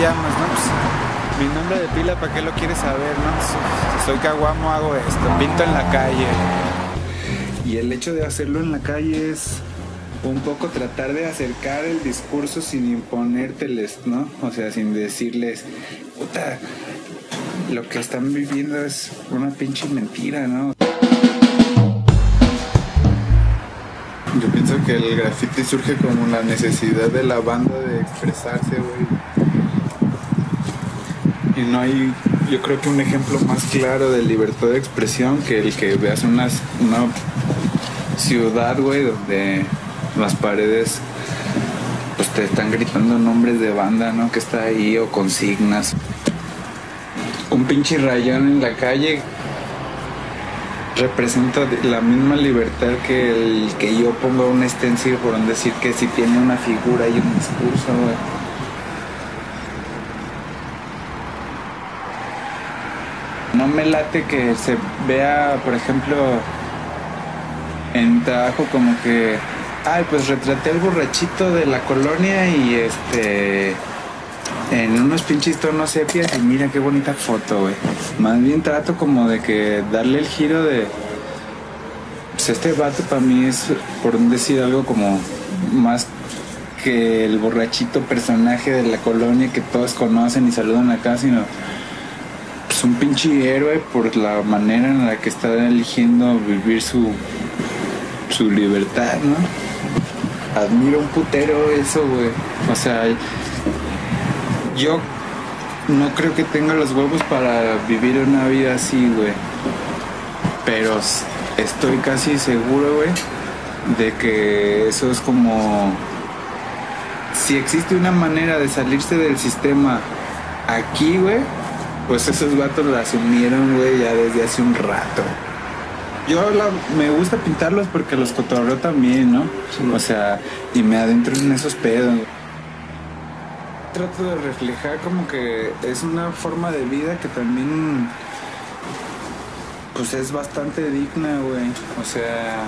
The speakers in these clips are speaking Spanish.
llamas? No, pues, mi nombre de pila, ¿para qué lo quieres saber? No, si soy caguamo hago esto, pinto en la calle. Y el hecho de hacerlo en la calle es un poco tratar de acercar el discurso sin imponérteles, ¿no? O sea, sin decirles, puta, lo que están viviendo es una pinche mentira, ¿no? Yo pienso que el graffiti surge como la necesidad de la banda de expresarse, güey. Y no hay, yo creo que un ejemplo más claro de libertad de expresión que el que veas una, una ciudad, güey, donde las paredes pues te están gritando nombres de banda, ¿no? Que está ahí o consignas. Un pinche rayón en la calle representa la misma libertad que el que yo ponga un stencil por decir que si tiene una figura y un discurso, güey. No me late que se vea, por ejemplo, en trabajo como que, ay, pues retraté al borrachito de la colonia y este en unos pinches tonos sepias y mira qué bonita foto, güey. Más bien trato como de que darle el giro de... Pues este vato para mí es, por decir algo como más que el borrachito personaje de la colonia que todos conocen y saludan acá, sino pues un pinche héroe por la manera en la que está eligiendo vivir su, su libertad, ¿no? Admiro un putero eso, güey. O sea, yo no creo que tenga los huevos para vivir una vida así, güey. Pero estoy casi seguro, güey, de que eso es como... Si existe una manera de salirse del sistema aquí, güey, pues esos vatos lo asumieron, güey, ya desde hace un rato. Yo me gusta pintarlos porque los cotorreo también, ¿no? O sea, y me adentro en esos pedos trato de reflejar como que es una forma de vida que también pues es bastante digna, güey. O sea,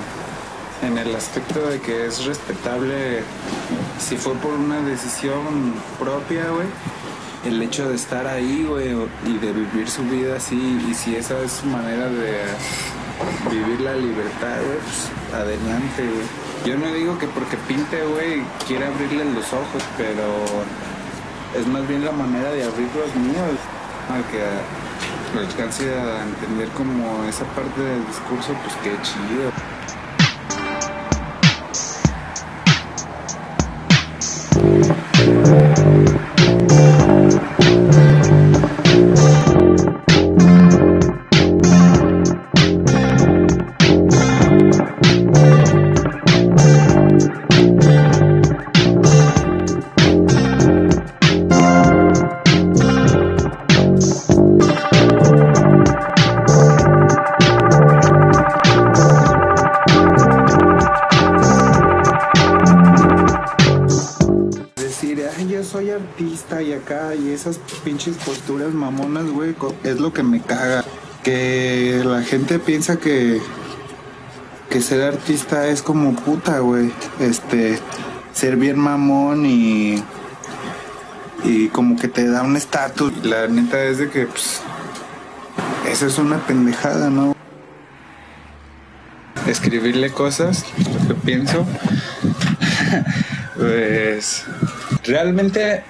en el aspecto de que es respetable si fue por una decisión propia, güey. El hecho de estar ahí, güey, y de vivir su vida así, y si esa es su manera de vivir la libertad, güey, pues adelante, güey. Yo no digo que porque pinte, güey, quiera abrirle los ojos, pero es más bien la manera de abrir los míos al que lo alcance a entender como esa parte del discurso, pues qué chido. Esas pinches posturas mamonas, güey, es lo que me caga. Que la gente piensa que, que ser artista es como puta, güey. Este, ser bien mamón y, y como que te da un estatus. La neta es de que, pues, eso es una pendejada, ¿no? Escribirle cosas, lo que pienso, pues, realmente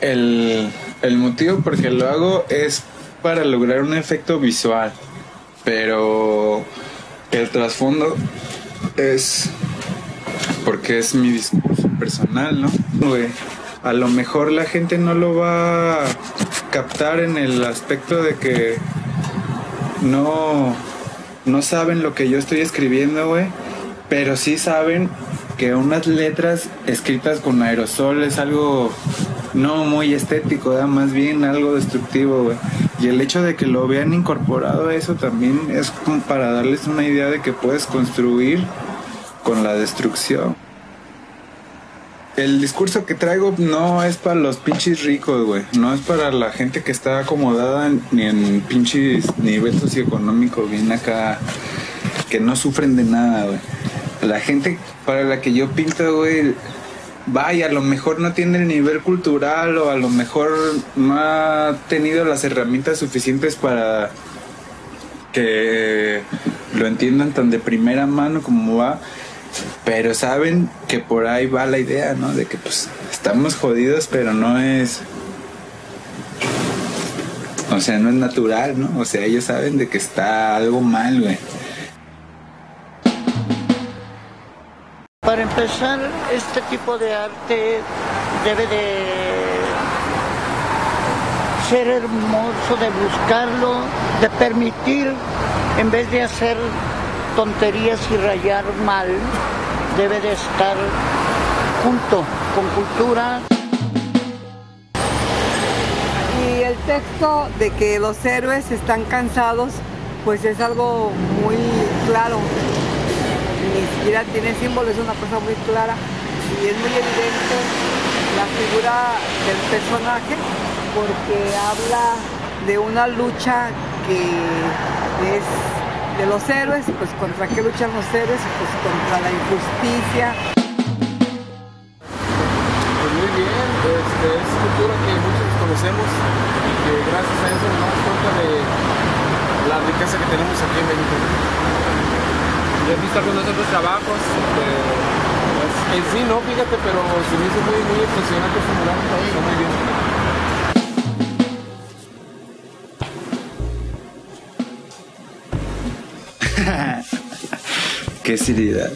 el, motivo por que lo hago es para lograr un efecto visual, pero el trasfondo es porque es mi discurso personal, ¿no? a lo mejor la gente no lo va a captar en el aspecto de que no, no saben lo que yo estoy escribiendo, güey, pero sí saben que unas letras escritas con aerosol es algo no muy estético, más bien algo destructivo, güey. Y el hecho de que lo vean incorporado a eso también es como para darles una idea de que puedes construir con la destrucción. El discurso que traigo no es para los pinches ricos, güey. No es para la gente que está acomodada ni en pinches nivel socioeconómico bien acá, que no sufren de nada, güey. La gente para la que yo pinto, güey, vaya, a lo mejor no tiene el nivel cultural o a lo mejor no ha tenido las herramientas suficientes para que lo entiendan tan de primera mano como va, pero saben que por ahí va la idea, ¿no? De que pues estamos jodidos, pero no es... O sea, no es natural, ¿no? O sea, ellos saben de que está algo mal, güey. Empezar, este tipo de arte debe de ser hermoso, de buscarlo, de permitir, en vez de hacer tonterías y rayar mal, debe de estar junto con cultura. Y el texto de que los héroes están cansados, pues es algo muy claro. Ni siquiera tiene símbolo, es una cosa muy clara y es muy evidente la figura del personaje porque habla de una lucha que es de los héroes, pues contra qué luchan los héroes, pues contra la injusticia. Pues muy bien, este, es cultura que muchos conocemos y que gracias a eso nos damos cuenta de la riqueza que tenemos aquí en México. He visto algunos otros trabajos. Pues, en sí no, fíjate, pero se me hizo muy, muy impresionante su está muy bien. Qué seriedad.